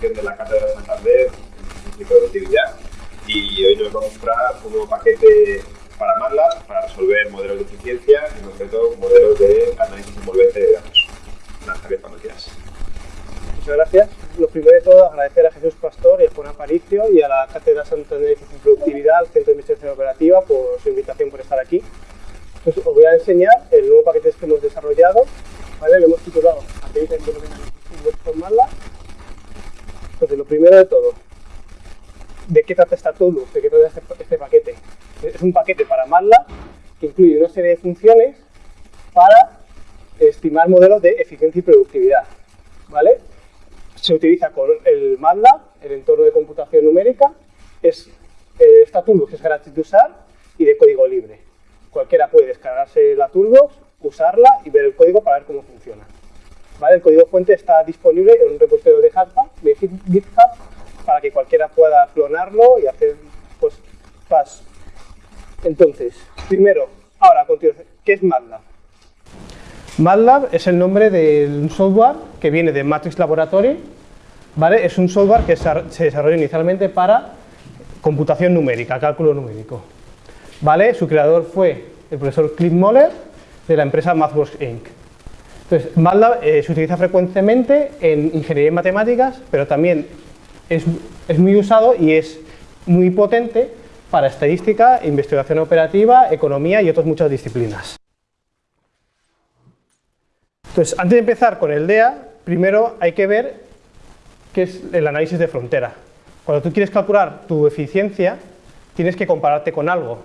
de la funciones para estimar modelos de eficiencia y productividad. ¿vale? Se utiliza con el MATLAB, el entorno de computación numérica, es, eh, esta toolbox es gratis de usar y de código libre. Cualquiera puede descargarse la toolbox, usarla y ver el código para ver cómo funciona. ¿Vale? El código fuente está disponible en un repositorio de GitHub, de GitHub para que cualquiera pueda clonarlo y hacer pues, pass. Entonces, primero, ahora a continuación, ¿qué es MATLAB? MATLAB es el nombre de un software que viene de Matrix Laboratory, ¿vale? Es un software que se desarrolló inicialmente para computación numérica, cálculo numérico. ¿Vale? Su creador fue el profesor Cliff Moller de la empresa MathWorks Inc. Entonces, MATLAB eh, se utiliza frecuentemente en ingeniería y matemáticas, pero también es, es muy usado y es muy potente para estadística, investigación operativa, economía y otras muchas disciplinas. Entonces, antes de empezar con el DEA, primero hay que ver qué es el análisis de frontera. Cuando tú quieres calcular tu eficiencia, tienes que compararte con algo,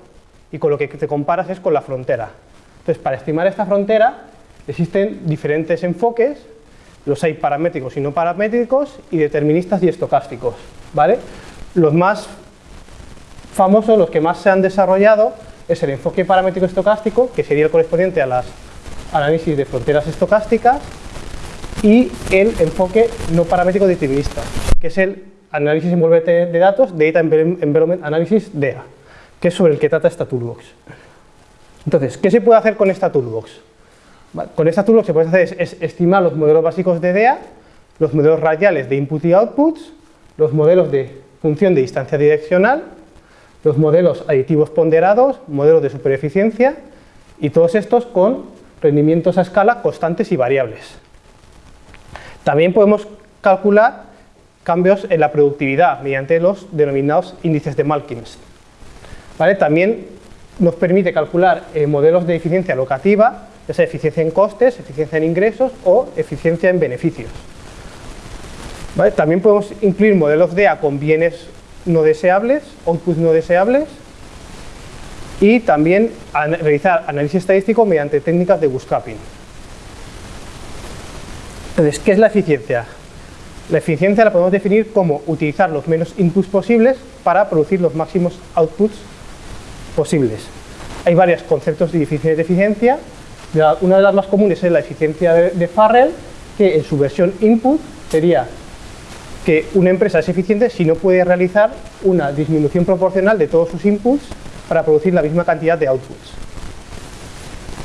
y con lo que te comparas es con la frontera. Entonces, para estimar esta frontera, existen diferentes enfoques, los hay paramétricos y no paramétricos, y deterministas y estocásticos. ¿vale? Los más famosos, los que más se han desarrollado, es el enfoque paramétrico estocástico, que sería el correspondiente a las análisis de fronteras estocásticas y el enfoque no paramétrico determinista, que es el análisis envolvente de datos, Data Environment Analysis, DEA, que es sobre el que trata esta toolbox. Entonces, ¿qué se puede hacer con esta toolbox? Con esta toolbox se puede hacer es, estimar los modelos básicos de DEA, los modelos radiales de input y outputs, los modelos de función de distancia direccional, los modelos aditivos ponderados, modelos de supereficiencia, y todos estos con rendimientos a escala constantes y variables. También podemos calcular cambios en la productividad mediante los denominados índices de Malkins. También nos permite calcular eh, modelos de eficiencia locativa, ya sea eficiencia en costes, eficiencia en ingresos o eficiencia en beneficios. También podemos incluir modelos DEA con bienes no deseables, outputs no deseables, y también realizar análisis estadístico mediante técnicas de bootstrapping. Entonces, ¿qué es la eficiencia? La eficiencia la podemos definir como utilizar los menos inputs posibles para producir los máximos outputs posibles. Hay varios conceptos de de eficiencia. Una de las más comunes es la eficiencia de Farrell, que en su versión input sería que una empresa es eficiente si no puede realizar una disminución proporcional de todos sus inputs para producir la misma cantidad de outputs.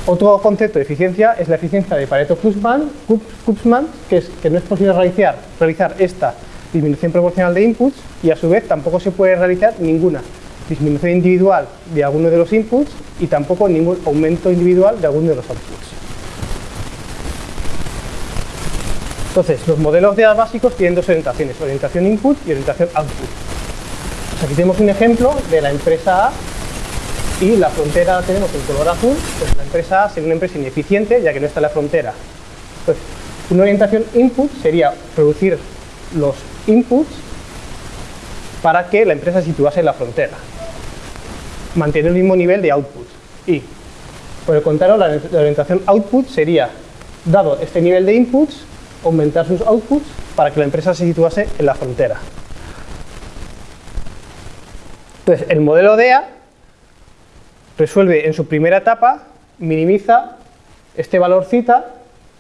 Otro concepto de eficiencia es la eficiencia de Pareto-Kupfman, que es que no es posible realizar esta disminución proporcional de inputs y a su vez tampoco se puede realizar ninguna disminución individual de alguno de los inputs y tampoco ningún aumento individual de alguno de los outputs. Entonces, los modelos de básicos tienen dos orientaciones, orientación input y orientación output. aquí tenemos un ejemplo de la empresa A y la frontera la tenemos en color azul, pues la empresa A sería una empresa ineficiente ya que no está en la frontera. Pues una orientación input sería producir los inputs para que la empresa se situase en la frontera, mantener el mismo nivel de output. Y por el contrario, la, orientación output sería, dado este nivel de inputs, aumentar sus outputs para que la empresa se situase en la frontera. Entonces, el modelo DEA resuelve en su primera etapa, minimiza este valor cita,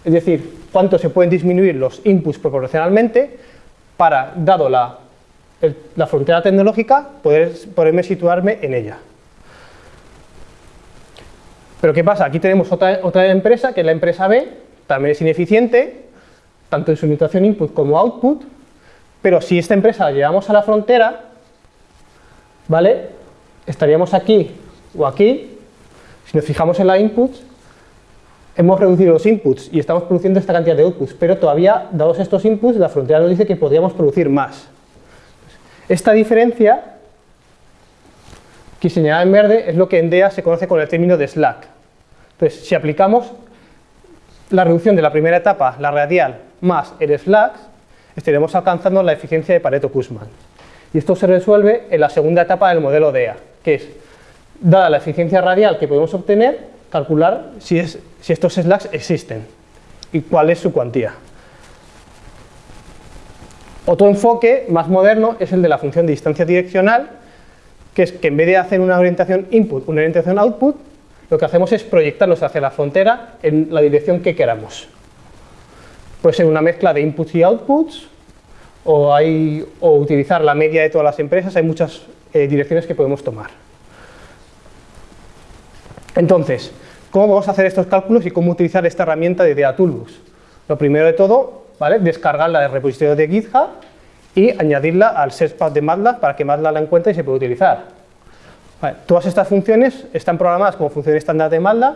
es decir, cuánto se pueden disminuir los inputs proporcionalmente para, dado la, la frontera tecnológica, poder, poderme situarme en ella. Pero ¿qué pasa? Aquí tenemos otra, otra empresa, que es la empresa B, también es ineficiente, tanto en su situación input como output, pero si esta empresa la llevamos a la frontera, ¿vale? Estaríamos aquí o aquí, si nos fijamos en la input, hemos reducido los inputs y estamos produciendo esta cantidad de outputs, pero todavía, dados estos inputs, la frontera nos dice que podríamos producir más. Esta diferencia, que señalada en verde, es lo que en DEA se conoce con el término de slack. Entonces, si aplicamos la reducción de la primera etapa, la radial, más el slack, estaremos alcanzando la eficiencia de Pareto-Kussmann. Y esto se resuelve en la segunda etapa del modelo DEA, que es, dada la eficiencia radial que podemos obtener, calcular si, es, si estos slacks existen y cuál es su cuantía. Otro enfoque más moderno es el de la función de distancia direccional, que es que en vez de hacer una orientación input, una orientación output, lo que hacemos es proyectarnos hacia la frontera en la dirección que queramos. Puede ser una mezcla de inputs y outputs, o, hay, o utilizar la media de todas las empresas, hay muchas eh, direcciones que podemos tomar. Entonces, ¿cómo vamos a hacer estos cálculos y cómo utilizar esta herramienta de DA Toolbox? Lo primero de todo, ¿vale? descargarla del repositorio de GitHub y añadirla al searchpad de MATLAB para que MATLAB la encuentre y se pueda utilizar. todas estas funciones están programadas como funciones estándar de MATLAB,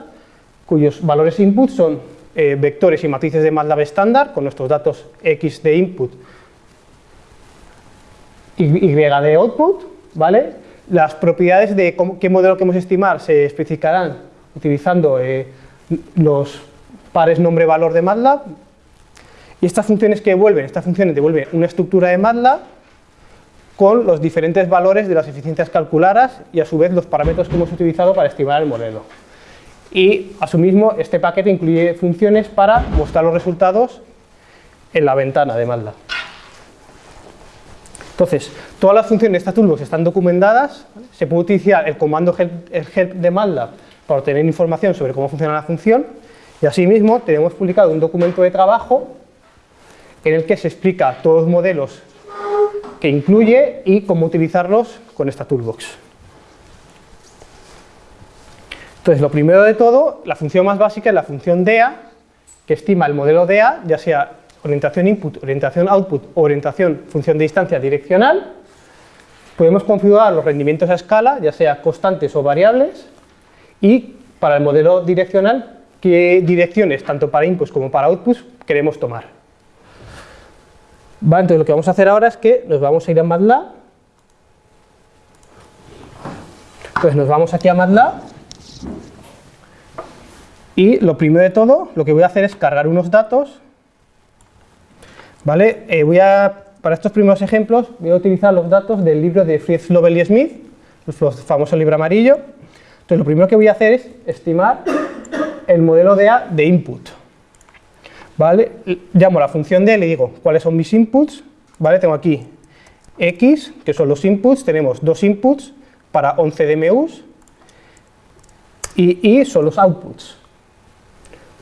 cuyos valores input son eh, vectores y matrices de MATLAB estándar, con nuestros datos X de input y Y de output, ¿vale? Las propiedades de qué modelo queremos estimar se especificarán utilizando eh, los pares nombre-valor de MATLAB, y estas funciones que devuelven, estas funciones devuelven una estructura de MATLAB con los diferentes valores de las eficiencias calculadas y a su vez los parámetros que hemos utilizado para estimar el modelo. Y asimismo este paquete incluye funciones para mostrar los resultados en la ventana de MATLAB. Entonces, todas las funciones de esta toolbox están documentadas, se puede utilizar el comando help, el help de MATLAB para obtener información sobre cómo funciona la función y asimismo tenemos publicado un documento de trabajo en el que se explica todos los modelos que incluye y cómo utilizarlos con esta toolbox. Entonces, lo primero de todo, la función más básica es la función DEA, que estima el modelo DEA, ya sea orientación input, orientación output o orientación función de distancia direccional. Podemos configurar los rendimientos a escala, ya sea constantes o variables, y para el modelo direccional, qué direcciones, tanto para inputs como para outputs, queremos tomar entonces lo que vamos a hacer ahora es que nos vamos a ir a MATLAB. Entonces nos vamos aquí a MATLAB. Y lo primero de todo, lo que voy a hacer es cargar unos datos. ¿Vale? Eh, voy a, para estos primeros ejemplos, voy a utilizar los datos del libro de Fritz Lovell y Smith, el famoso libro amarillo. Entonces lo primero que voy a hacer es estimar el modelo de A de input. ¿vale? Llamo a la función D, le digo cuáles son mis inputs, ¿vale? Tengo aquí X, que son los inputs, tenemos dos inputs para 11 DMUs, y Y son los outputs.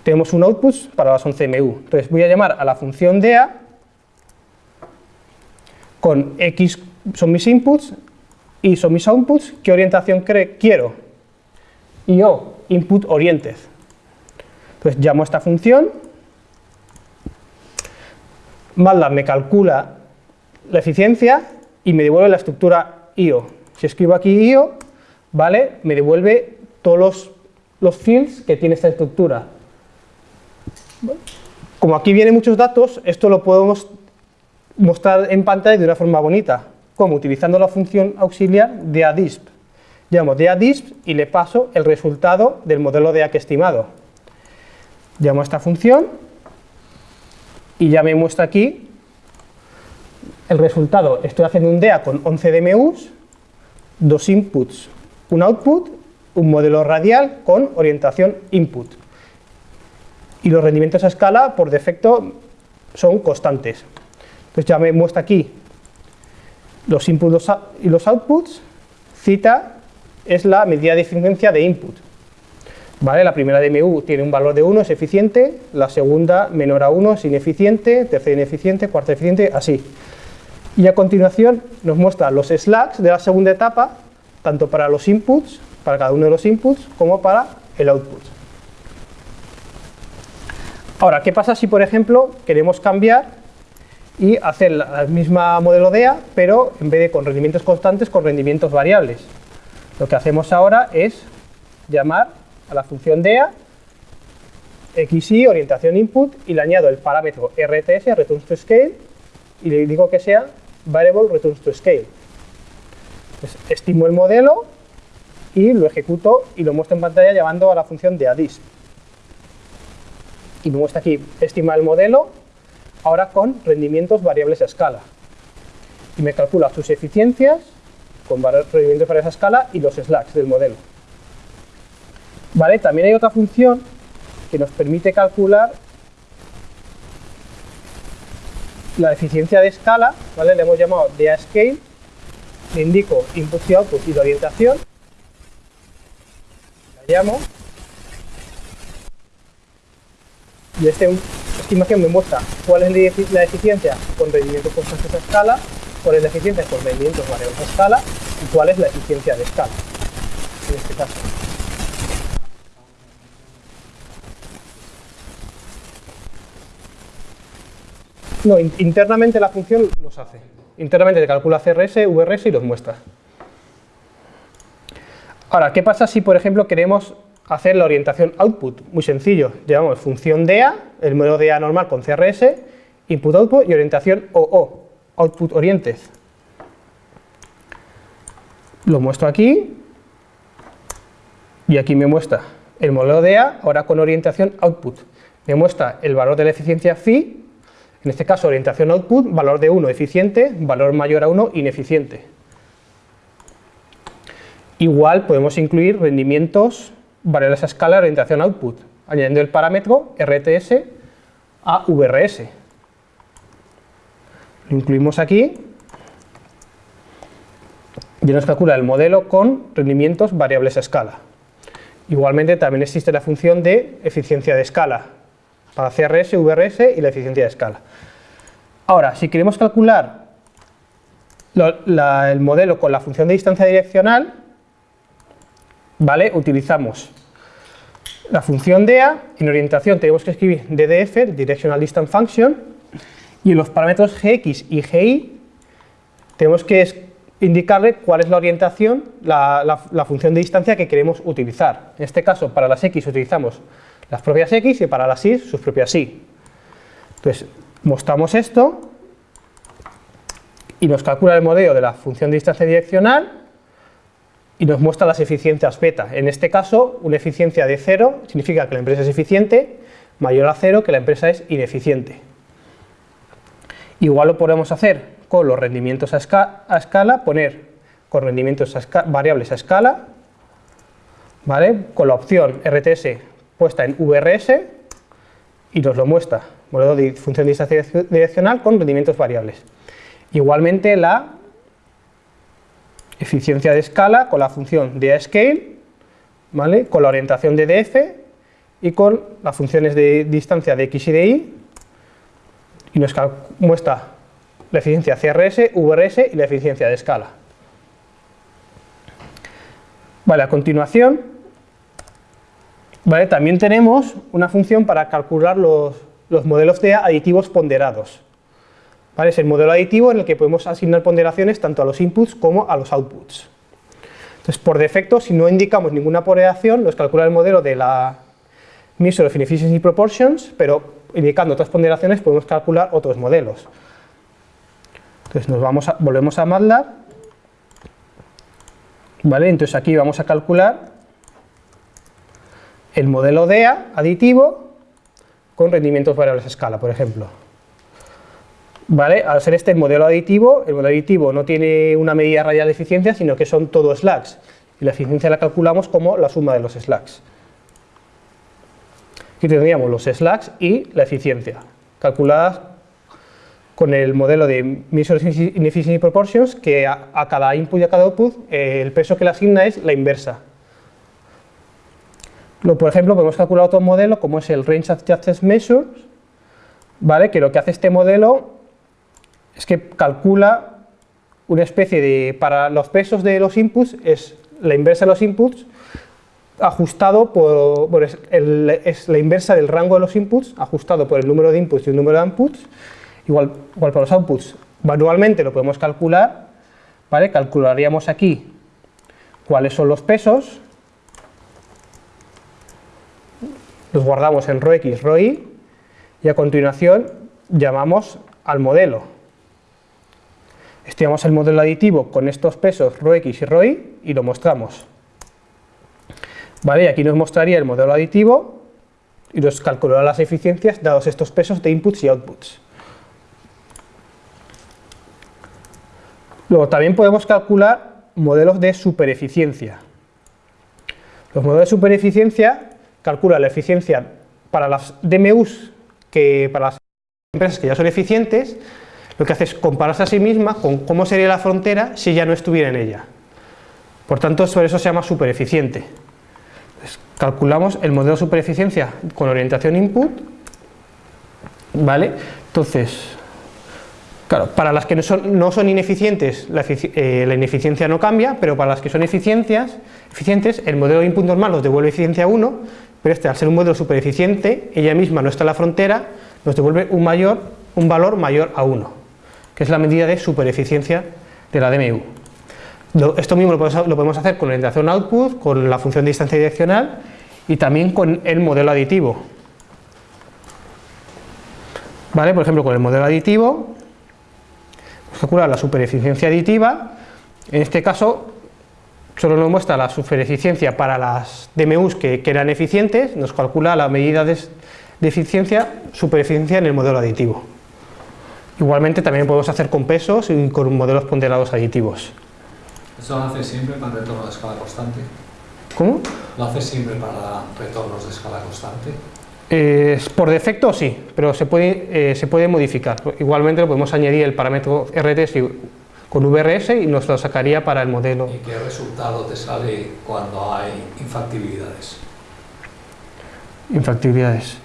Tenemos un output para las 11 DMU. Entonces voy a llamar a la función DEA con X son mis inputs, Y son mis outputs, ¿qué orientación quiero? Y O, input oriented. Entonces llamo a esta función MATLAB me calcula la eficiencia y me devuelve la estructura IO. Si escribo aquí IO, ¿vale? Me devuelve todos los, los fields que tiene esta estructura. Como aquí vienen muchos datos, esto lo podemos mostrar en pantalla de una forma bonita, como utilizando la función auxiliar de ADISP. Llamo de ADISP y le paso el resultado del modelo de que estimado. Llamo a esta función y ya me muestra aquí el resultado. Estoy haciendo un DEA con 11 DMUs, dos inputs, un output, un modelo radial con orientación input. Y los rendimientos a escala, por defecto, son constantes. Entonces ya me muestra aquí los inputs y los outputs. Cita es la medida de eficiencia de input. ¿Vale? La primera DMU tiene un valor de 1, es eficiente, la segunda menor a 1 es ineficiente, tercera ineficiente, cuarta eficiente, así. Y a continuación nos muestra los slacks de la segunda etapa, tanto para los inputs, para cada uno de los inputs, como para el output. Ahora, ¿qué pasa si, por ejemplo, queremos cambiar y hacer la misma modelo DEA, pero en vez de con rendimientos constantes, con rendimientos variables? Lo que hacemos ahora es llamar a la función DEA XY, orientación input, y le añado el parámetro RTS, returns to scale, y le digo que sea variable returns to scale. estimo el modelo y lo ejecuto y lo muestro en pantalla llamando a la función de adis. Y me muestra aquí, estima el modelo, ahora con rendimientos variables a escala. Y me calcula sus eficiencias con rendimientos variables a escala y los slacks del modelo. ¿Vale? También hay otra función que nos permite calcular la eficiencia de escala, ¿vale? le hemos llamado DA scale, le indico input y output y la orientación, llamo, y esta estimación me muestra. Cuál es la eficiencia con rendimientos constantes a escala, cuál es la eficiencia con rendimientos variables a escala. Y cuál es la eficiencia de escala, en este caso. No, internamente la función los hace. Internamente te calcula CRS, VRS y los muestra. Ahora, ¿qué pasa si, por ejemplo, queremos hacer la orientación output? Muy sencillo, llamamos función DEA, el modelo DEA normal con CRS, input output y orientación OO, output oriented. Lo muestro aquí y aquí me muestra el modelo DEA, ahora con orientación output. Me muestra el valor de la eficiencia phi en este caso, orientación output, valor de 1 eficiente, valor mayor a 1 ineficiente. Igual podemos incluir rendimientos variables a escala orientación output, añadiendo el parámetro RTS a VRS. Lo incluimos aquí y nos calcula el modelo con rendimientos variables a escala. Igualmente también existe la función de eficiencia de escala, para CRS, VRS y la eficiencia de escala. Ahora, si queremos calcular el modelo con la función de distancia direccional, ¿vale? utilizamos la función DEA, en orientación tenemos que escribir DDF, Directional Distance Function, y en los parámetros GX y GY tenemos que indicarle cuál es la orientación, la, la función de distancia que queremos utilizar. En este caso, para las X utilizamos las propias x y para las y sus propias y. Entonces, mostramos esto y nos calcula el modelo de la función de distancia direccional y nos muestra las eficiencias beta. En este caso, una eficiencia de 0 significa que la empresa es eficiente, mayor a 0 que la empresa es ineficiente. Igual lo podemos hacer con los rendimientos a, escala, poner con rendimientos variables a escala, ¿vale? con la opción RTS puesta en VRS y nos lo muestra, modelo de función de distancia direccional con rendimientos variables. Igualmente la eficiencia de escala con la función de scale, ¿vale? con la orientación de df y con las funciones de distancia de x y de y y nos muestra la eficiencia CRS, VRS y la eficiencia de escala. Vale, a continuación también tenemos una función para calcular los, modelos de aditivos ponderados. Es el modelo aditivo en el que podemos asignar ponderaciones tanto a los inputs como a los outputs. Entonces, por defecto, si no indicamos ninguna ponderación, nos calcula el modelo de la Measure of Inefficiency Proportions, pero indicando otras ponderaciones podemos calcular otros modelos. Entonces, nos vamos volvemos a MATLAB. ¿Vale? Entonces, aquí vamos a calcular el modelo DEA aditivo con rendimientos variables a escala, por ejemplo. ¿Vale? Al ser este el modelo aditivo, el modelo aditivo no tiene una medida radial de eficiencia, sino que son todos slacks, y la eficiencia la calculamos como la suma de los slacks. Aquí tendríamos los slacks y la eficiencia, calculadas con el modelo de Measure Inefficiency Proportions, que a, cada input y a cada output eh, el peso que le asigna es la inversa, por ejemplo, podemos calcular otro modelo como es el Range Adjusted Measures, ¿vale? que lo que hace este modelo es que calcula una especie de, para los pesos de los inputs, es la inversa de los inputs, ajustado por, es la inversa del rango de los inputs, ajustado por el número de inputs y el número de outputs, igual, igual para los outputs manualmente lo podemos calcular, ¿vale? calcularíamos aquí cuáles son los pesos, los guardamos en ROX, ROY y a continuación llamamos al modelo. Estimamos el modelo aditivo con estos pesos ROX y ROY y lo mostramos. Vale, aquí nos mostraría el modelo aditivo y nos calculará las eficiencias dados estos pesos de inputs y outputs. Luego también podemos calcular modelos de supereficiencia. Los modelos de supereficiencia calculan la eficiencia para las DMUs que para las empresas que ya son eficientes, lo que hace es compararse a sí misma con cómo sería la frontera si ya no estuviera en ella. Por tanto, sobre eso se llama supereficiente. calculamos el modelo de supereficiencia con orientación input, ¿vale? Entonces, claro, para las que no son, ineficientes, la, eh, la, ineficiencia no cambia, pero para las que son eficiencias, eficientes, el modelo de input normal nos devuelve eficiencia 1, pero este, al ser un modelo supereficiente, ella misma no está en la frontera, nos devuelve un, mayor, un valor mayor a 1, que es la medida de supereficiencia de la DMU. Esto mismo lo podemos, hacer con la orientación output, con la función de distancia direccional y también con el modelo aditivo. ¿Vale? Por ejemplo, con el modelo aditivo, calcular la supereficiencia aditiva, en este caso solo nos muestra la supereficiencia para las DMUs que, eran eficientes, nos calcula la medida de eficiencia, supereficiencia en el modelo aditivo. Igualmente también podemos hacer con pesos y con modelos ponderados aditivos. ¿Eso lo hace siempre para retorno de escala constante? ¿Cómo? ¿Lo hace siempre para retornos de escala constante? Eh, por defecto sí, pero se puede, eh, se puede modificar. Igualmente lo podemos añadir el parámetro RT con VRS y nos lo sacaría para el modelo. ¿Y qué resultado te sale cuando hay infactibilidades? Infactibilidades.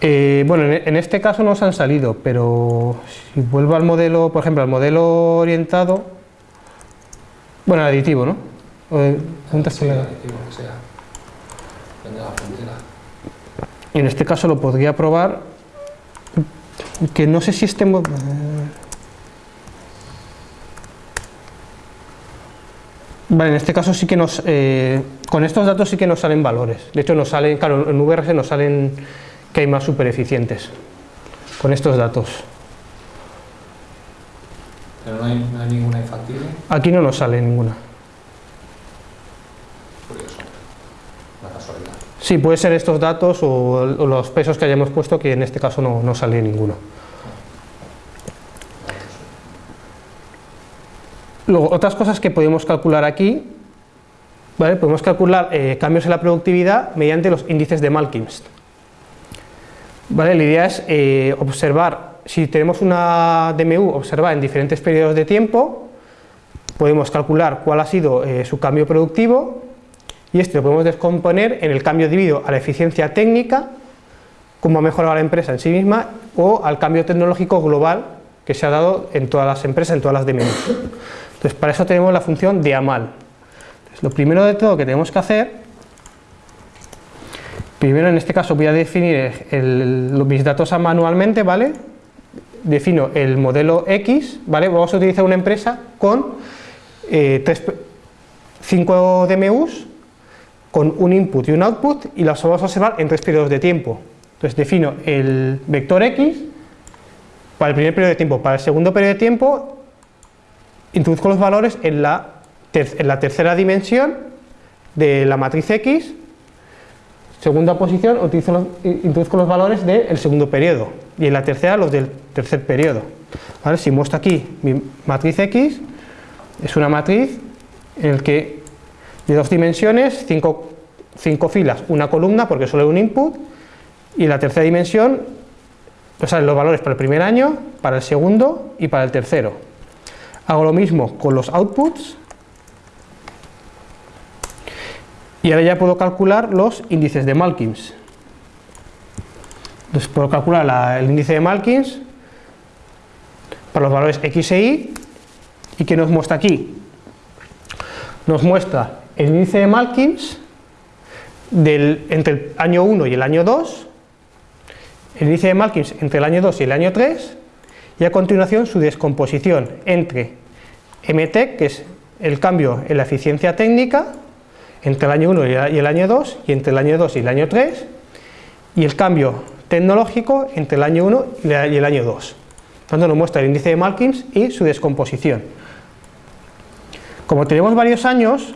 Eh, bueno, en, este caso no nos han salido, pero si vuelvo al modelo, por ejemplo, al modelo orientado, bueno, aditivo, ¿no? sí, aditivo, que sea. En este caso lo podría probar, que no sé si este... Vale, en este caso sí que nos, eh, con estos datos sí que nos salen valores. De hecho nos salen, claro, en VRS nos salen que hay más super eficientes con estos datos. ¿Pero no hay, ninguna infactible? Aquí no nos sale ninguna. Curioso, la casualidad. Sí, puede ser estos datos o, los pesos que hayamos puesto que en este caso no, no sale ninguno. Luego, otras cosas que podemos calcular aquí, ¿vale? podemos calcular eh, cambios en la productividad mediante los índices de Malkins. ¿Vale? La idea es eh, observar, si tenemos una DMU, observar en diferentes periodos de tiempo, podemos calcular cuál ha sido eh, su cambio productivo y este lo podemos descomponer en el cambio debido a la eficiencia técnica, cómo ha mejorado la empresa en sí misma o al cambio tecnológico global que se ha dado en todas las empresas, en todas las DMUs. Entonces, para eso tenemos la función de AMAL. lo primero de todo que tenemos que hacer Primero, en este caso, voy a definir mis datos manualmente, ¿vale? Defino el modelo X, ¿vale? Vamos a utilizar una empresa con 5 eh, DMUs, con un input y un output, y las vamos a observar en tres periodos de tiempo. Entonces, defino el vector X para el primer periodo de tiempo. Para el segundo periodo de tiempo, introduzco los valores en la, en la tercera dimensión de la matriz X Segunda posición, introduzco los valores del segundo periodo. Y en la tercera los del tercer periodo. Si muestro aquí mi matriz X, es una matriz en la que de dos dimensiones, cinco, filas, una columna porque solo hay un input. Y la tercera dimensión salen los valores para el primer año, para el segundo y para el tercero. Hago lo mismo con los outputs Y ahora ya puedo calcular los índices de Malkins. Entonces puedo calcular el índice de Malkins para los valores x e y y que nos muestra aquí. Nos muestra el índice de Malkins del, entre el año 1 y el año 2, el índice de Malkins entre el año 2 y el año 3, y a continuación su descomposición entre MT, que es el cambio en la eficiencia técnica, entre el año 1 y el año 2, y entre el año 2 y el año 3, y el cambio tecnológico entre el año 1 y el año 2. Tanto nos muestra el índice de Malkins y su descomposición. Como tenemos varios años,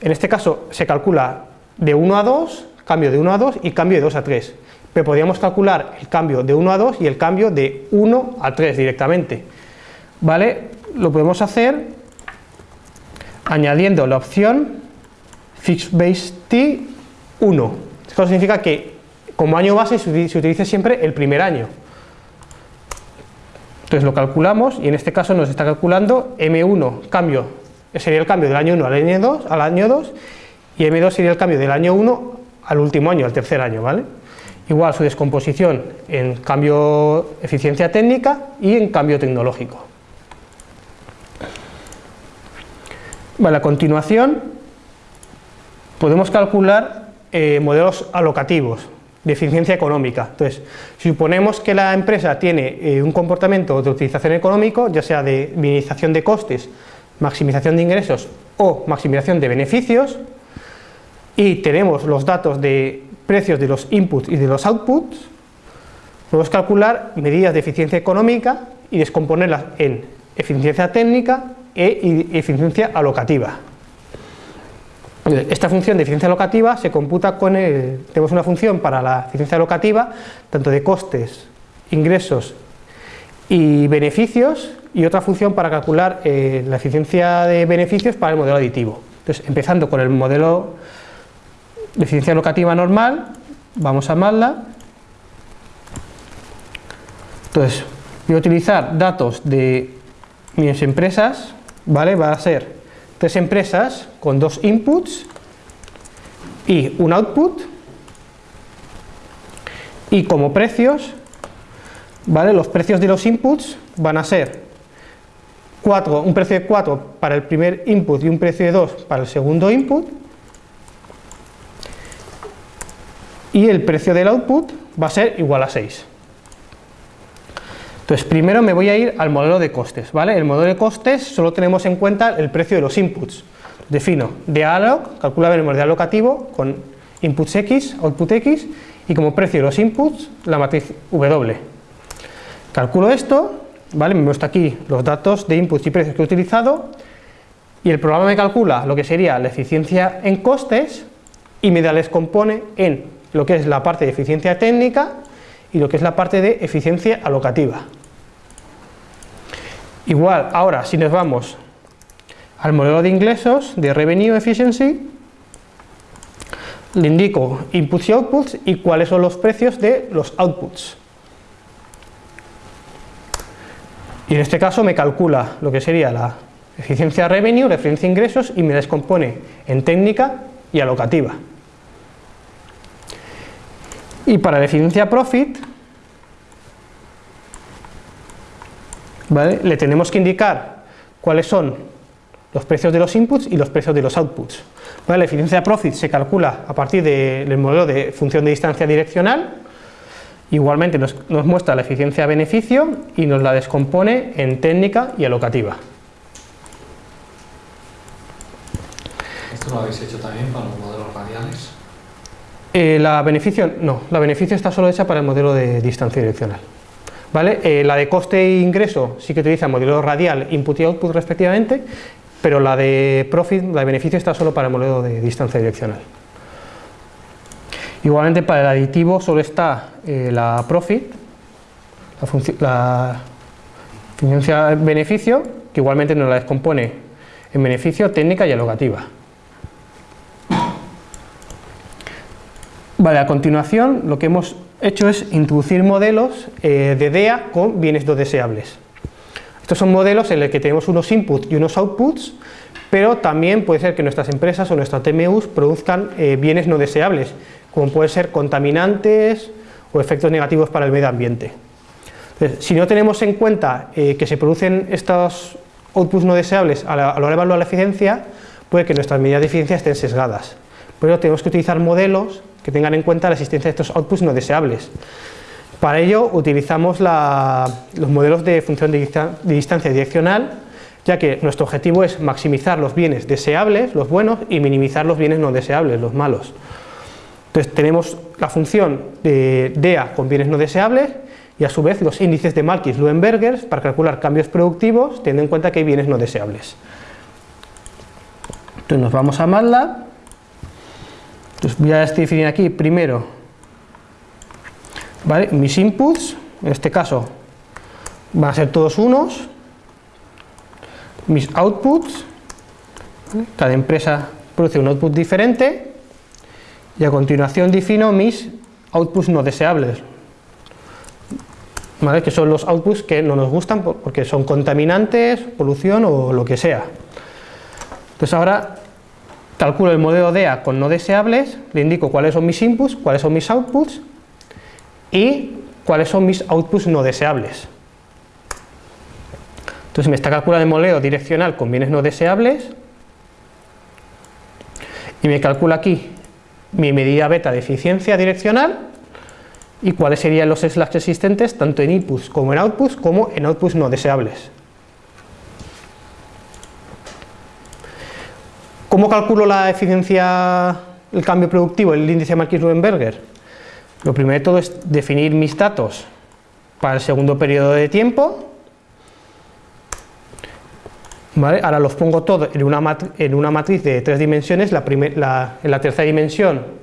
en este caso se calcula de 1 a 2, cambio de 1 a 2 y cambio de 2 a 3. Pero podríamos calcular el cambio de 1 a 2 y el cambio de 1 a 3 directamente. ¿Vale? Lo podemos hacer añadiendo la opción fixed base t 1. Esto significa que como año base se utilice siempre el primer año. Entonces lo calculamos y en este caso nos está calculando M1 cambio, sería el cambio del año 1 al año 2, al año 2 y M2 sería el cambio del año 1 al último año, al tercer año, ¿vale? Igual su descomposición en cambio eficiencia técnica y en cambio tecnológico. Vale, a continuación podemos calcular eh, modelos alocativos de eficiencia económica. Entonces, suponemos que la empresa tiene eh, un comportamiento de utilización económico, ya sea de minimización de costes, maximización de ingresos o maximización de beneficios, y tenemos los datos de precios de los inputs y de los outputs, podemos calcular medidas de eficiencia económica y descomponerlas en eficiencia técnica e eficiencia alocativa. Esta función de eficiencia alocativa se computa con, el, tenemos una función para la eficiencia alocativa, tanto de costes, ingresos y beneficios, y otra función para calcular eh, la eficiencia de beneficios para el modelo aditivo. Entonces, empezando con el modelo de eficiencia alocativa normal, vamos a MATLAB. Entonces, voy a utilizar datos de mis empresas, ¿vale? Va a ser tres empresas con dos inputs y un output. Y como precios ¿vale? los precios de los inputs van a ser 4, un precio de 4 para el primer input y un precio de 2 para el segundo input. Y el precio del output va a ser igual a 6 entonces, primero me voy a ir al modelo de costes, ¿vale? El modelo de costes solo tenemos en cuenta el precio de los inputs. Defino de calcula el de alocativo con inputs x, output x, y como precio de los inputs, la matriz W. Calculo esto, ¿vale? Me muestra aquí los datos de inputs y precios que he utilizado, y el programa me calcula lo que sería la eficiencia en costes, y me les compone en lo que es la parte de eficiencia técnica y lo que es la parte de eficiencia alocativa. Igual, ahora si nos vamos al modelo de ingresos de Revenue Efficiency, le indico inputs y outputs y cuáles son los precios de los outputs. Y en este caso me calcula lo que sería la eficiencia revenue, la eficiencia ingresos y me descompone en técnica y alocativa. Y para la eficiencia profit le tenemos que indicar cuáles son los precios de los inputs y los precios de los outputs. La eficiencia de profit se calcula a partir del modelo de función de distancia direccional, igualmente nos, muestra la eficiencia beneficio y nos la descompone en técnica y alocativa. ¿Esto lo habéis hecho también para los modelos radiales? Eh, la beneficio, no, la beneficio está solo hecha para el modelo de distancia direccional. ¿Vale? Eh, la de coste e ingreso sí que utiliza modelo radial, input y output respectivamente, pero la de profit, la de beneficio está solo para el modelo de distancia direccional. Igualmente para el aditivo solo está eh, la profit, la, la beneficio, que igualmente nos la descompone en beneficio, técnica y alocativa. Vale, a continuación lo que hemos hecho es introducir modelos eh, de DEA con bienes no deseables. Estos son modelos en los que tenemos unos inputs y unos outputs, pero también puede ser que nuestras empresas o nuestras TMUs produzcan eh, bienes no deseables, como pueden ser contaminantes o efectos negativos para el medio ambiente. si no tenemos en cuenta eh, que se producen estos outputs no deseables a la, hora de evaluar la eficiencia, puede que nuestras medidas de eficiencia estén sesgadas. Por ello tenemos que utilizar modelos que tengan en cuenta la existencia de estos outputs no deseables. Para ello utilizamos los modelos de función de, distancia direccional, ya que nuestro objetivo es maximizar los bienes deseables, los buenos, y minimizar los bienes no deseables, los malos. Entonces tenemos la función de DEA con bienes no deseables y a su vez los índices de Malkis-Luenberger para calcular cambios productivos teniendo en cuenta que hay bienes no deseables. Entonces nos vamos a MATLAB. Entonces voy a definir aquí primero. Mis inputs, en este caso van a ser todos unos, mis outputs, cada empresa produce un output diferente. Y a continuación defino mis outputs no deseables, que son los outputs que no nos gustan porque son contaminantes, polución o lo que sea. Entonces ahora calculo el modelo DEA con no deseables, le indico cuáles son mis inputs, cuáles son mis outputs y cuáles son mis outputs no deseables. Entonces me está calculando el modelo direccional con bienes no deseables y me calcula aquí mi medida beta de eficiencia direccional y cuáles serían los slacks existentes tanto en inputs como en outputs como en outputs no deseables. ¿Cómo calculo la eficiencia, el cambio productivo, el índice Marquis-Luenberger? Lo primero de todo es definir mis datos para el segundo periodo de tiempo. Ahora los pongo todos en una, en una matriz de tres dimensiones. En la tercera dimensión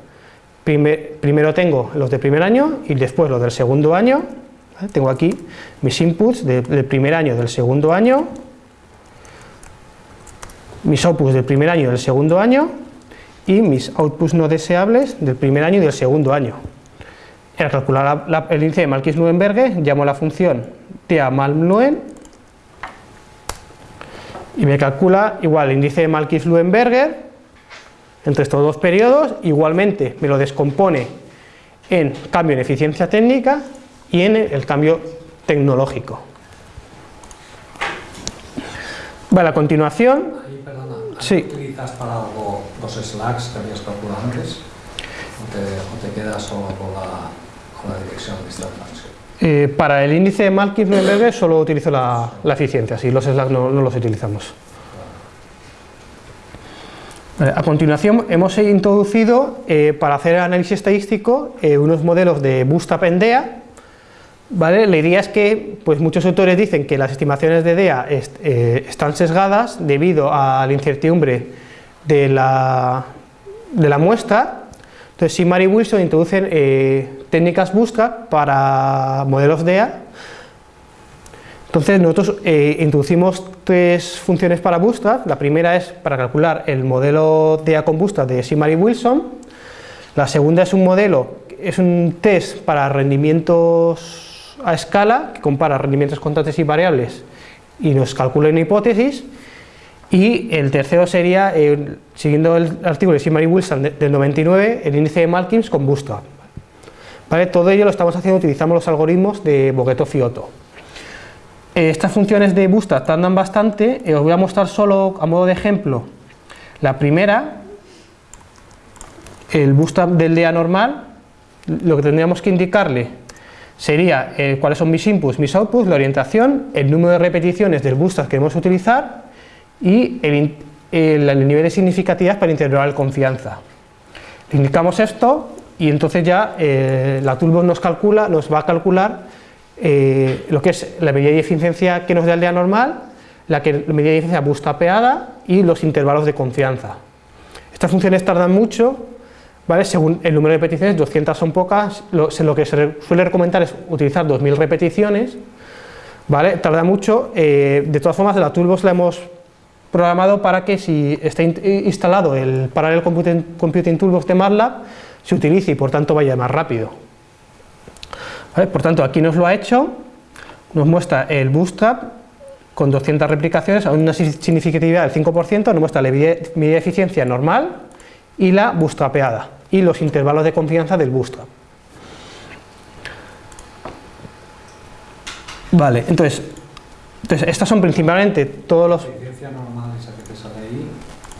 primero tengo los de primer año y después los del segundo año. Tengo aquí mis inputs del primer año del segundo año mis outputs del primer año y del segundo año y mis outputs no deseables del primer año y del segundo año. Al calcular el índice de Malkis-Luenberger llamo la función TEA-MALM-LUEN y me calcula igual el índice de Malkis-Luenberger entre estos dos periodos, igualmente me lo descompone en cambio en eficiencia técnica y en el cambio tecnológico. Vale, a continuación Sí. ¿Utilizas para algo los slacks que habías calculado antes? ¿O te, quedas solo con la, con la dirección de esta eh, para el índice de Malkin-Neuberger solo utilizo la, la, eficiencia, sí, los slacks no, no los utilizamos. a continuación hemos introducido eh, para hacer análisis estadístico eh, unos modelos de Bootstrap en DEA La idea es que pues muchos autores dicen que las estimaciones de DEA eh, están sesgadas debido a la incertidumbre de la, muestra. Entonces, Simar y Wilson introducen eh, técnicas Bootstrap para modelos DEA. Entonces, nosotros eh, introducimos tres funciones para Bootstrap. La primera es para calcular el modelo DEA con Bootstrap de Simar y Wilson. La segunda es un modelo, es un test para rendimientos a escala que compara rendimientos constantes y variables y nos calcula una hipótesis y el tercero sería, eh, siguiendo el artículo de Simari Wilson del 99, el índice de Malkins con Bootstrap. ¿Vale? Todo ello lo estamos haciendo, utilizamos los algoritmos de Bogueto Fioto. Eh, estas funciones de Bootstrap tardan bastante, eh, os voy a mostrar solo a modo de ejemplo la primera, el Bootstrap del día normal, lo que tendríamos que indicarle sería eh, cuáles son mis inputs, mis outputs, la orientación, el número de repeticiones del bootstrap que queremos utilizar y el, el, nivel de significatividad para interrogar el confianza. Indicamos esto y entonces ya eh, la toolbox nos calcula, nos va a calcular eh, lo que es la medida de eficiencia que nos da el día normal, la, que, la medida de eficiencia bootstrapeada y los intervalos de confianza. Estas funciones tardan mucho, según el número de repeticiones, 200 son pocas, lo, que se suele recomendar es utilizar 2000 repeticiones, ¿vale? Tarda mucho, eh, de todas formas la Toolbox la hemos programado para que si está instalado el Parallel Computing, Toolbox de MATLAB, se utilice y por tanto vaya más rápido. Por tanto, aquí nos lo ha hecho, nos muestra el Bootstrap con 200 replicaciones a una significatividad del 5%, nos muestra la medida de eficiencia normal y la bootstrapeada y los intervalos de confianza del bootstrap. Vale, entonces, entonces estas son principalmente todos los... La eficiencia normal esa que te sale ahí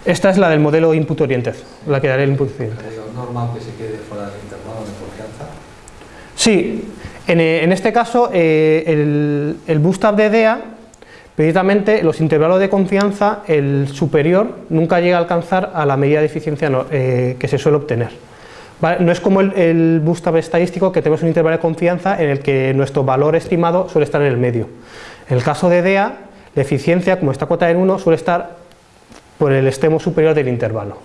Esta es la del modelo input oriented, la que daré el input oriented. Normal que se quede fuera del intervalo de confianza. Sí, en, eh, en este caso eh, el, el bootstrap de DEA, precisamente los intervalos de confianza, el superior nunca llega a alcanzar a la medida de eficiencia eh, que se suele obtener. No es como el, el bootstrap estadístico que tenemos un intervalo de confianza en el que nuestro valor estimado suele estar en el medio. En el caso de DEA, la eficiencia, como está cotada en 1, suele estar por el extremo superior del intervalo.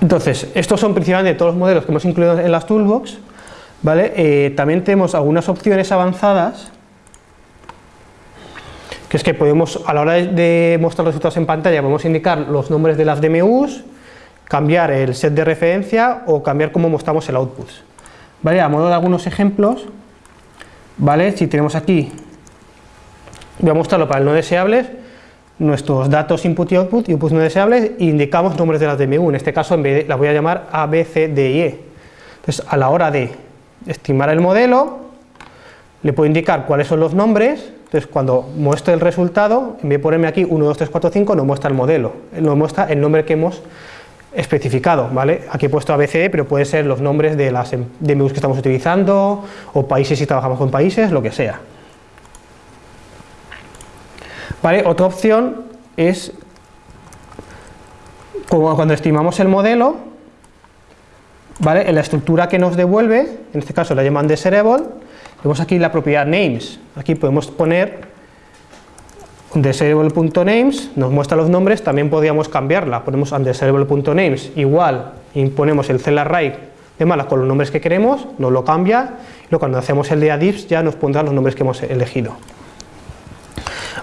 Entonces, estos son principalmente todos los modelos que hemos incluido en las toolbox. Eh, también tenemos algunas opciones avanzadas, que es que podemos, a la hora de, mostrar los resultados en pantalla, podemos indicar los nombres de las DMUs, cambiar el set de referencia o cambiar cómo mostramos el output. ¿Vale? A modo de algunos ejemplos, si tenemos aquí, voy a mostrarlo para el no deseables, nuestros datos input y output, inputs no deseables, e indicamos nombres de las DMU, en este caso en las voy a llamar A, E. Entonces, a la hora de estimar el modelo, le puedo indicar cuáles son los nombres, entonces cuando muestre el resultado, en vez de ponerme aquí 1, 2, 3, 4, 5, nos muestra el modelo, nos muestra el nombre que hemos especificado, ¿vale? Aquí he puesto ABCD, pero pueden ser los nombres de las em- DMUs que estamos utilizando, o países si trabajamos con países, lo que sea. ¿Vale? Otra opción es como cuando estimamos el modelo, en la estructura que nos devuelve, en este caso la llaman desirable, vemos aquí la propiedad names, aquí podemos poner un desirable.names, nos muestra los nombres, también podríamos cambiarla, ponemos undesirable.names igual, y ponemos el cell array de malas con los nombres que queremos, nos lo cambia, y luego cuando hacemos el de adifs ya nos pondrá los nombres que hemos elegido.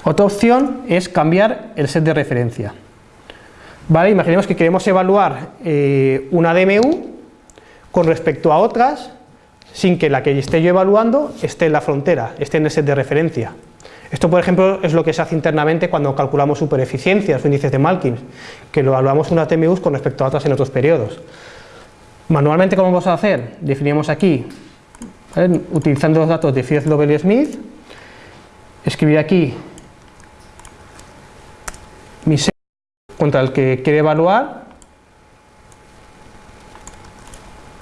Otra opción es cambiar el set de referencia. ¿Vale? Imaginemos que queremos evaluar eh, una DMU con respecto a otras sin que la que esté yo evaluando esté en la frontera, esté en el set de referencia. Esto, por ejemplo, es lo que se hace internamente cuando calculamos supereficiencias o índices de Malkin, que lo evaluamos unas DMUs con respecto a otras en otros periodos. Manualmente, ¿cómo vamos a hacer? Definimos aquí, utilizando los datos de Fierz, Lovell y Smith, escribir aquí mi set contra el que quiere evaluar,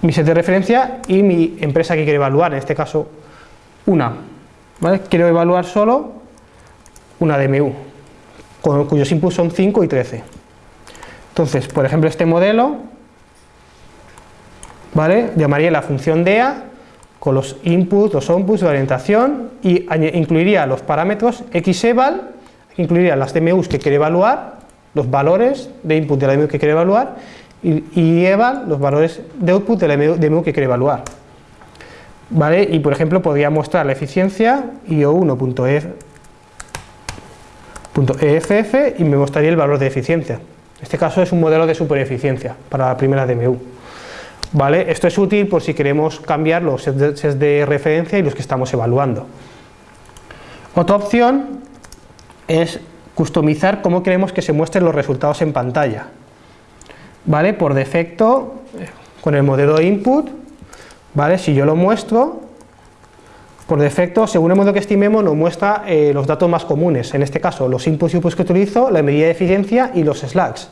mi set de referencia y mi empresa que quiere evaluar, en este caso una. ¿vale? Quiero evaluar solo una DMU, con, cuyos inputs son 5 y 13. Entonces, por ejemplo, este modelo, ¿vale? llamaría la función DEA con los inputs, los outputs, la orientación y incluiría los parámetros xeval, incluiría las DMUs que quiere evaluar, los valores de input de la DMU que quiere evaluar y, y eval, los valores de output de la DMU que quiere evaluar. ¿Vale? Y por ejemplo podría mostrar la eficiencia io1.eff y me mostraría el valor de eficiencia. En este caso es un modelo de supereficiencia para la primera DMU. ¿Vale? Esto es útil por si queremos cambiar los de, sets de referencia y los que estamos evaluando. Otra opción es customizar cómo queremos que se muestren los resultados en pantalla. ¿Vale? Por defecto, con el modelo de input, ¿vale? si yo lo muestro, por defecto, según el modelo que estimemos, nos muestra eh, los datos más comunes, en este caso los inputs y outputs que utilizo, la medida de eficiencia y los slacks.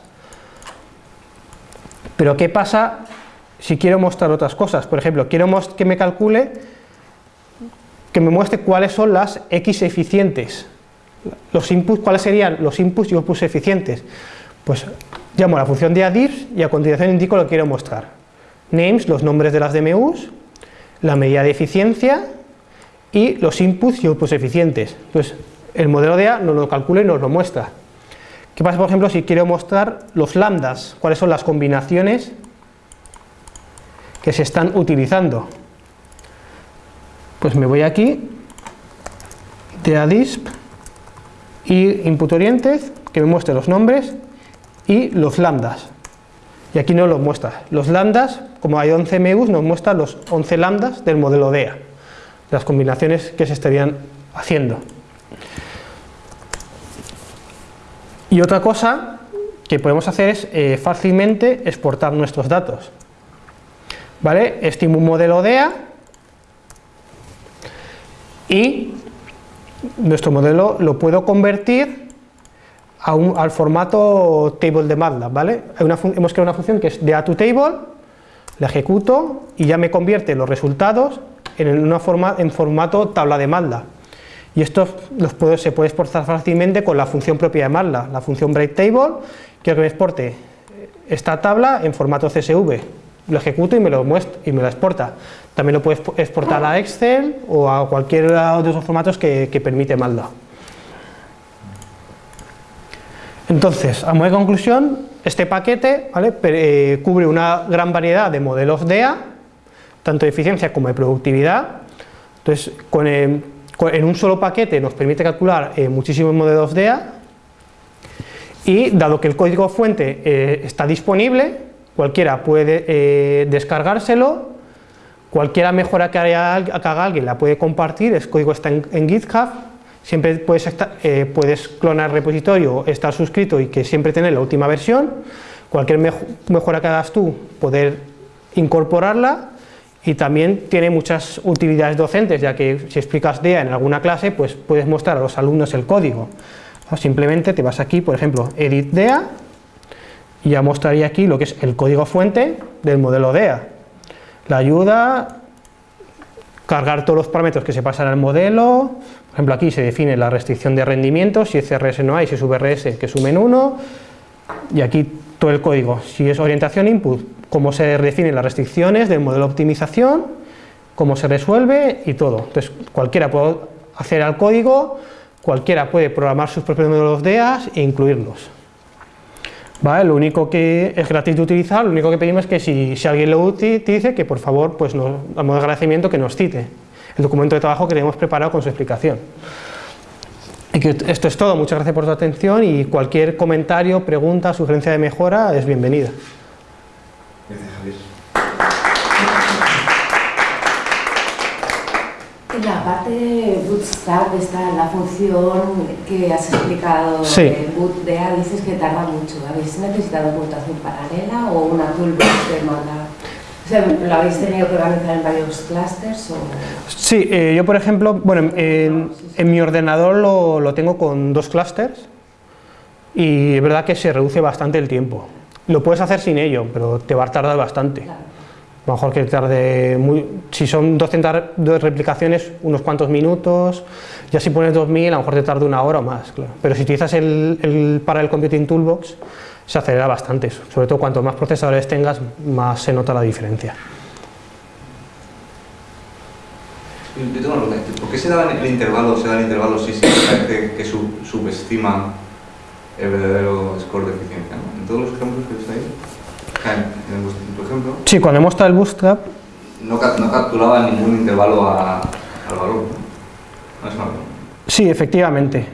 Pero ¿qué pasa si quiero mostrar otras cosas? Por ejemplo, quiero que me calcule, que me muestre cuáles son las X eficientes. Los inputs, ¿Cuáles serían los inputs y outputs eficientes? Pues llamo a la función de adif y a continuación indico lo que quiero mostrar. Names, los nombres de las DMUs, la medida de eficiencia y los inputs y outputs eficientes. Entonces, el modelo de A nos lo calcula y nos lo muestra. ¿Qué pasa, por ejemplo, si quiero mostrar los lambdas? ¿Cuáles son las combinaciones que se están utilizando? Pues me voy aquí, de adisp y input oriented, que me muestre los nombres y los lambdas. Y aquí no los muestra. Los lambdas, como hay 11 MUs, nos muestra los 11 lambdas del modelo DEA, las combinaciones que se estarían haciendo. Y otra cosa que podemos hacer es eh, fácilmente exportar nuestros datos. ¿Vale? Estimo un modelo DEA y nuestro modelo lo puedo convertir al formato table de MATLAB, ¿vale? hemos creado una función que es de a table, la ejecuto y ya me convierte los resultados en, una forma, en formato tabla de MATLAB. Y esto los se puede exportar fácilmente con la función propia de MATLAB, la función breaktable, quiero que me exporte esta tabla en formato CSV, lo ejecuto y me lo muestro y me lo exporta. También lo puedes exportar a Excel o a cualquiera de esos formatos que, que permite MATLAB. Entonces, a modo de conclusión, este paquete eh, cubre una gran variedad de modelos DEA, tanto de eficiencia como de productividad. Entonces, en un solo paquete nos permite calcular eh, muchísimos modelos DEA y dado que el código fuente eh, está disponible, cualquiera puede descargárselo, cualquiera mejora que haga, alguien la puede compartir, el código está en GitHub Siempre puedes, eh, puedes clonar repositorio, estar suscrito y que siempre tener la última versión. Cualquier mejora que hagas tú, poder incorporarla y también tiene muchas utilidades docentes, ya que si explicas DEA en alguna clase, pues puedes mostrar a los alumnos el código. simplemente te vas aquí, por ejemplo, Edit DEA, y ya mostraría aquí lo que es el código fuente del modelo DEA. La ayuda, cargar todos los parámetros que se pasan al modelo, por ejemplo, aquí se define la restricción de rendimiento, si es CRS no hay, si es VRS que sumen 1, y aquí todo el código, si es orientación input, cómo se definen las restricciones del modelo de optimización, cómo se resuelve y todo. Entonces, cualquiera puede hacer al código, cualquiera puede programar sus propios modelos DEAS e incluirlos. ¿Vale? Lo único que es gratis de utilizar, lo único que pedimos es que si, alguien lo utilice, que por favor, pues nos, a modo de agradecimiento, que nos cite el documento de trabajo que tenemos preparado con su explicación. Y que esto es todo, muchas gracias por su atención y cualquier comentario, pregunta, sugerencia de mejora es bienvenida. Gracias, Javier. En la parte Bootstrap está la función que has explicado sí. de BootDea, dices que tarda mucho. ¿Habéis necesitado computación paralela o una toolbox de manda ¿Lo habéis tenido que organizar en varios clusters? O... Sí, eh, yo por ejemplo, bueno, en, mi ordenador lo, tengo con dos clusters y es verdad que se reduce bastante el tiempo. Lo puedes hacer sin ello, pero te va a tardar bastante. A lo mejor que tarde, muy, si son 200 replicaciones, unos cuantos minutos, ya si pones 2000 a lo mejor te tarda una hora o más, claro. Pero si utilizas el, el para el Computing Toolbox, se acelera bastante, sobre todo cuanto más procesadores tengas, más se nota la diferencia. Yo tengo una pregunta, ¿por qué se da el intervalo, se da el intervalo si se parece que subestima el verdadero score de eficiencia? En todos los ejemplos que estáis en tu ejemplo... Sí, cuando hemos mostrado el bootstrap... No, no capturaba ningún intervalo a, al valor. ¿No es Sí, efectivamente.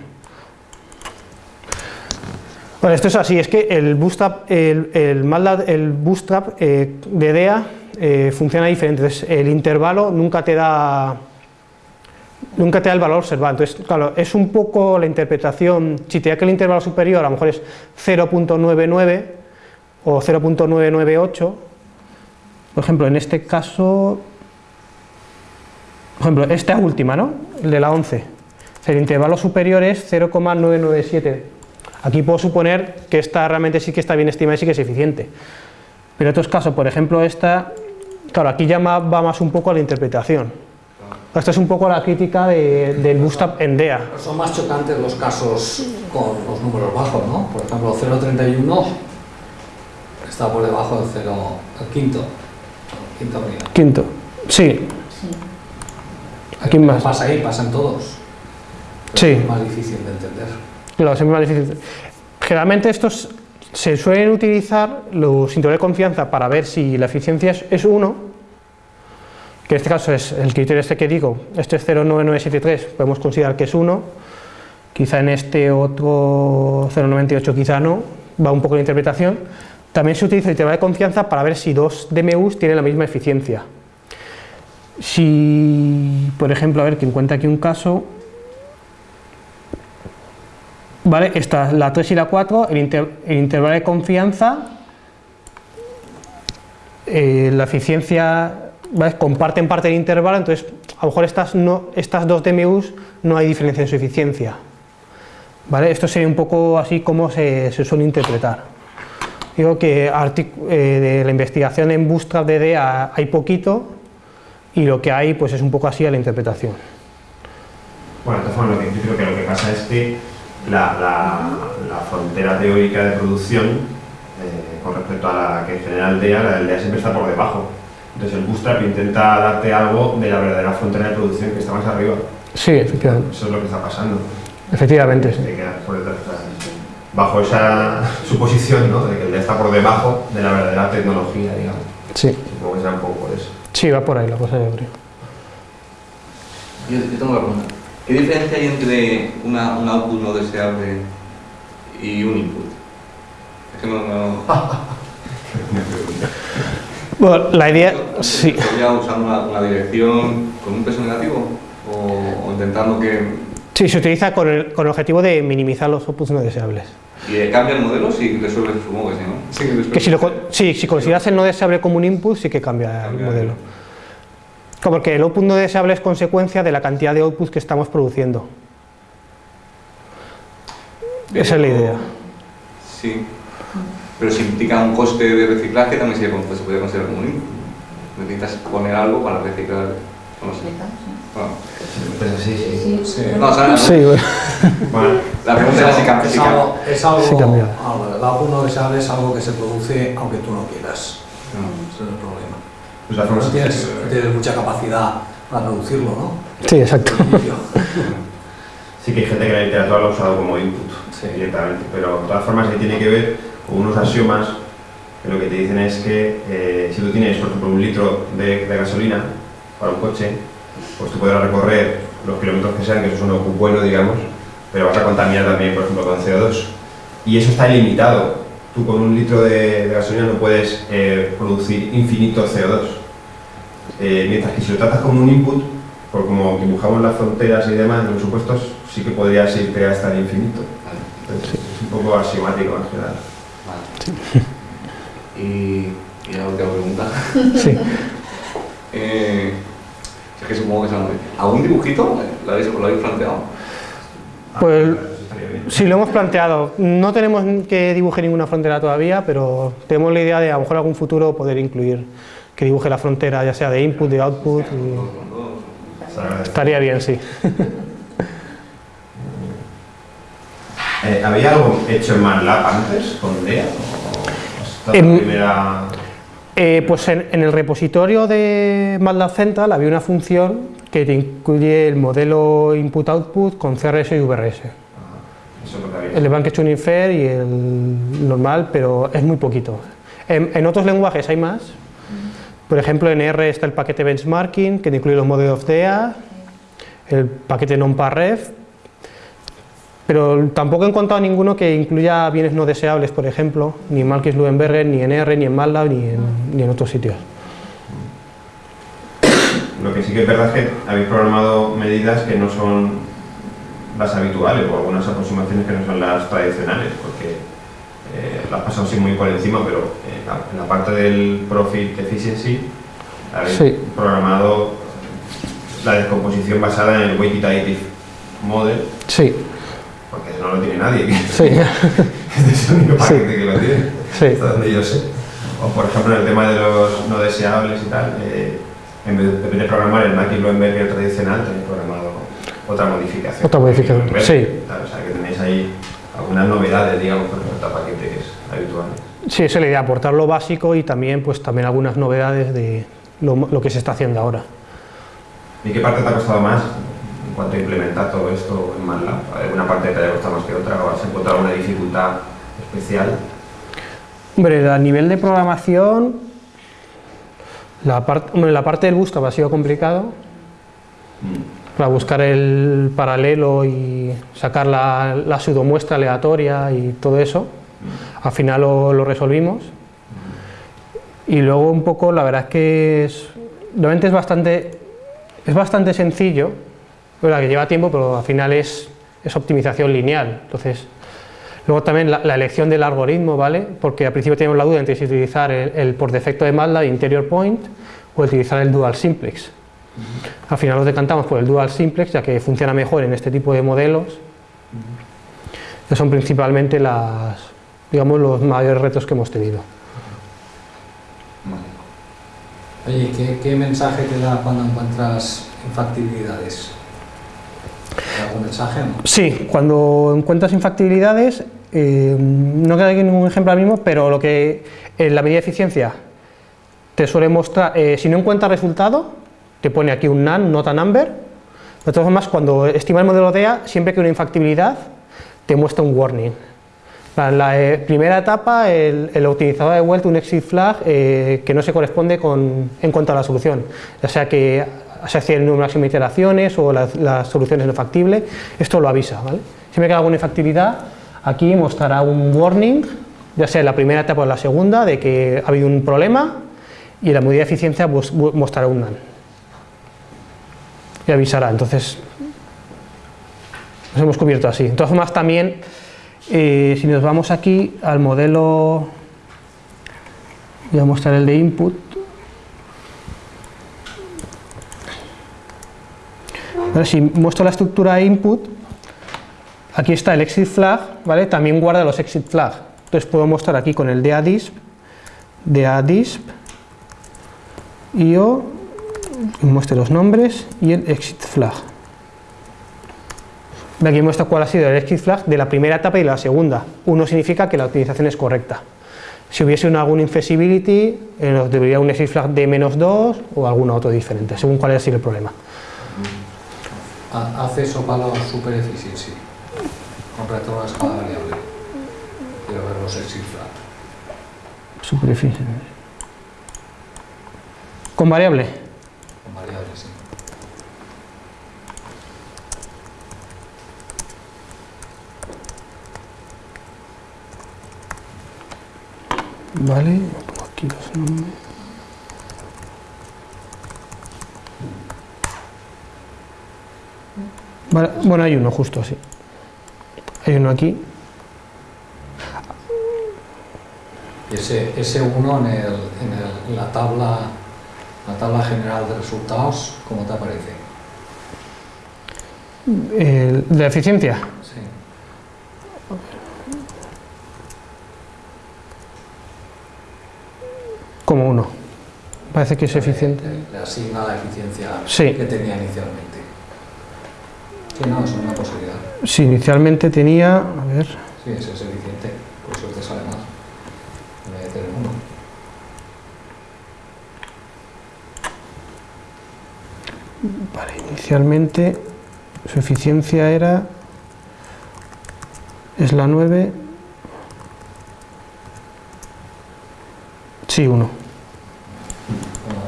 Bueno, esto es así, es que el Bootstrap, el, el, Bootstrap eh, de DEA eh, funciona diferente, entonces el intervalo nunca te da nunca te da el valor observado, entonces claro, es un poco la interpretación, si te da que el intervalo superior a lo mejor es 0.99 o 0.998, por ejemplo en este caso, por ejemplo esta última, ¿no? el de la 11, el intervalo superior es 0,997 Aquí puedo suponer que esta realmente sí que está bien estimada y sí que es eficiente. Pero en otros casos, por ejemplo esta, claro, aquí ya va más un poco a la interpretación. Esta es un poco la crítica del bootstrap en DEA. Son más chocantes los casos con los números bajos, ¿no? Por ejemplo, 0.31 está por debajo del 0, el quinto. Quinto, quinto. Sí. Aquí más. Pasa ahí, pasan todos. sí. Es más difícil de entender. Claro, más difícil. Generalmente estos se suelen utilizar los intervalos de confianza para ver si la eficiencia es 1, que en este caso es el criterio este que digo, este es 09973, podemos considerar que es 1, quizá en este otro 098 quizá no, va un poco la interpretación. También se utiliza el intervalo de confianza para ver si dos DMUs tienen la misma eficiencia. Si, por ejemplo, a ver que encuentra aquí un caso, ¿vale? Esta, la 3 y la 4, el, intervalo de confianza, eh, la eficiencia, comparten parte del intervalo, entonces a lo mejor estas, no, estas dos DMUs no hay diferencia en su eficiencia. ¿Vale? Esto sería un poco así como se, se suele interpretar. Digo que eh, de la investigación en Bootstrap DDA hay poquito y lo que hay pues es un poco así a la interpretación. Bueno, lo que, yo creo que lo que pasa es que la, la, la frontera teórica de producción eh, con respecto a la que genera el DEA, la del DEA siempre está por debajo. Entonces el Bootstrap intenta darte algo de la verdadera frontera de producción que está más arriba. Sí, efectivamente. Eso es lo que está pasando. Efectivamente, sí. Te quedas por detrás. Bajo esa suposición, ¿no? De que el DEA está por debajo de la verdadera tecnología, digamos. Sí, Supongo que será un poco por eso. sí, va por ahí la cosa, yo creo. Yo, yo tengo una pregunta. ¿Qué diferencia hay entre una, un output no deseable y un input? Es que no... no... Bueno, la idea, sí. ¿Sería usando una, una dirección con un peso negativo? ¿O, o intentando que... Sí, se utiliza con el, con el objetivo de minimizar los outputs no deseables. Y eh, cambia el modelo si resuelve, supongo que sí, ¿no? Sí, que si, lo, sí, si consideras el no deseable como un input, sí que cambia el modelo. Como Porque el output no deseable es consecuencia de la cantidad de outputs que estamos produciendo. Esa es la idea. Sí. Pero si implica un coste de reciclaje también se puede considerar como un input. Necesitas poner algo para reciclar. No sé. Bueno, Entonces, sí, sí. Sí. no, o sea, Sí, bueno. Bueno, la pregunta era si cambia. Es si cambia. algo, es algo, Sí, cambia. el no deseable es algo que se produce aunque tú no quieras. No. Ese es el problema. todas formas, No tienes, tienes mucha capacidad para reducirlo, ¿no? sí, exacto. Sí que hay gente que la literatura lo ha usado como input Sí. directamente, pero de todas formas ahí tiene que ver con unos axiomas que lo que te dicen es que eh, si tú tienes, por ejemplo, un litro de, de gasolina para un coche, pues tú podrás recorrer los kilómetros que sean, que eso es un bueno, digamos, pero vas a contaminar también, por ejemplo, con CO2. Y eso está ilimitado. Tú con un litro de, de gasolina no puedes eh, producir infinito CO2. Eh, mientras que si lo tratas como un input, por como dibujamos las fronteras y demás en los supuestos, sí que podrías irte hasta el infinito. Entonces, es un poco axiomático en general. Vale. Y, y la última pregunta. Sí. Eh, es que supongo que es algo- ¿Algún dibujito? ¿Lo habéis, lo habéis planteado? Pues Eso estaría bien. sí, lo hemos planteado. No tenemos que dibuje ninguna frontera todavía, pero tenemos la idea de a lo mejor algún futuro poder incluir que dibuje la frontera, ya sea de input, de output. y- Se. Estaría bien, sí. Eh, ¿Había algo hecho en MATLAB antes con DEA? ¿O En- primera... Eh, pues en, en el repositorio de MATLAB Central había una función que te incluye el modelo input-output con CRS y VRS. Eso es lo que había. El de Blanket Tuning Fair y el normal, pero es muy poquito. En, en otros lenguajes hay más. Por ejemplo, en R está el paquete benchmarking, que te incluye los modelos DEA, el paquete nonparref, pero tampoco he encontrado ninguno que incluya bienes no deseables, por ejemplo, ni en Marquis-Luenberger, ni en R, ni en MATLAB, ni en, ni en otros sitios. Lo que sí que es verdad es que habéis programado medidas que no son las habituales o algunas aproximaciones que no son las tradicionales, porque eh, las pasado así muy por encima, pero eh, la- en la parte del profit efficiency habéis Sí. programado la descomposición basada en el weighted additive model, Sí, porque no lo tiene nadie. sí, Este es el único paquete que lo tiene. sí. hasta donde yo sé. O por ejemplo en el tema de los no deseables y tal, eh, en vez de, en vez de programar el Mackie Bloomberg tradicional, tenéis programado otra modificación. Otra modificación, sí. tal, o sea que tenéis ahí algunas novedades, digamos, con respecto a paquetes habituales. Sí, esa es la idea, aportar lo básico y también, pues, también algunas novedades de lo, lo que se está haciendo ahora. ¿Y qué parte te ha costado más en cuanto a implementar todo esto en MATLAB? ¿Alguna parte te haya costado más que otra? ¿O has encontrado alguna dificultad especial? Hombre, a nivel de programación, la, part- la parte del bootstrap ha sido complicado para buscar el paralelo y sacar la, la pseudomuestra aleatoria y todo eso. Al final lo, lo resolvimos. Y luego un poco, la verdad es que es, realmente es bastante, es bastante sencillo, es verdad que lleva tiempo, pero al final es, es optimización lineal. Entonces, Luego también la, la elección del algoritmo, ¿vale? Porque al principio teníamos la duda entre si utilizar el, el por defecto de MATLAB interior point o utilizar el dual simplex. Al final nos decantamos por el dual simplex ya que funciona mejor en este tipo de modelos. que son principalmente las, digamos, los mayores retos que hemos tenido. Oye, ¿qué, qué mensaje te da cuando encuentras infactibilidades? ¿Algún? Sí, cuando encuentras infactibilidades, eh, no queda aquí ningún ejemplo ahora mismo, pero lo que en la medida de eficiencia te suele mostrar, eh, si no encuentras resultado, te pone aquí un NaN, nota number. De todas formas, cuando estima el modelo DEA, siempre que una infactibilidad, te muestra un warning. En la eh, primera etapa, el, el optimizador ha devuelto un exit flag eh, que no se corresponde con, en cuanto a la solución, ya sea que se hace el número máximo de iteraciones o la, la solución no factible, esto lo avisa. ¿vale? Siempre que alguna infactibilidad, aquí mostrará un warning, ya sea en la primera etapa o en la segunda, de que ha habido un problema y la medida de eficiencia pues, mostrará un NaN. Y avisará, entonces nos hemos cubierto así. De todas formas también, eh, si nos vamos aquí al modelo, voy a mostrar el de input, Ahora, si muestro la estructura de input, aquí está el exit flag, ¿vale? también guarda los exit flag. Entonces puedo mostrar aquí con el DADISP, DADISP, IO, muestre los nombres y el exit flag. Aquí muestra cuál ha sido el exit flag de la primera etapa y la segunda. Uno significa que la optimización es correcta. Si hubiese una, alguna infeasibility, eh, nos debería un exit flag de menos 2 o alguno otro diferente, según cuál haya sido el problema. Ha- Hace eso para la super efficiency, con retorno a escala variable. Quiero ver los exit flag. Superficie. ¿Con variable? Con variables, sí. Vale, pongo aquí los nombres. Vale, bueno, hay uno justo así. Hay uno aquí. Y ese, ese 1 en, el, en, el- la, tabla, la tabla general de resultados, ¿cómo te aparece? El de eficiencia. Sí. Como uno. Parece que es eficiente. Le, le asigna la eficiencia Sí. que tenía inicialmente. Sí, no, es una posibilidad. Sí, inicialmente tenía. A ver. Sí, ese es eficiente, por eso te sale más. En vez de tener uno. Vale, inicialmente su eficiencia era. Es la 9. Sí, 1. Bueno,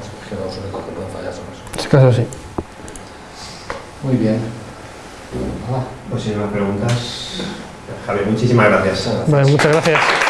es que los únicos que pueden fallar son esos. Este caso sí. Muy bien. Pues sin más preguntas, Javier, muchísimas gracias. muchas gracias.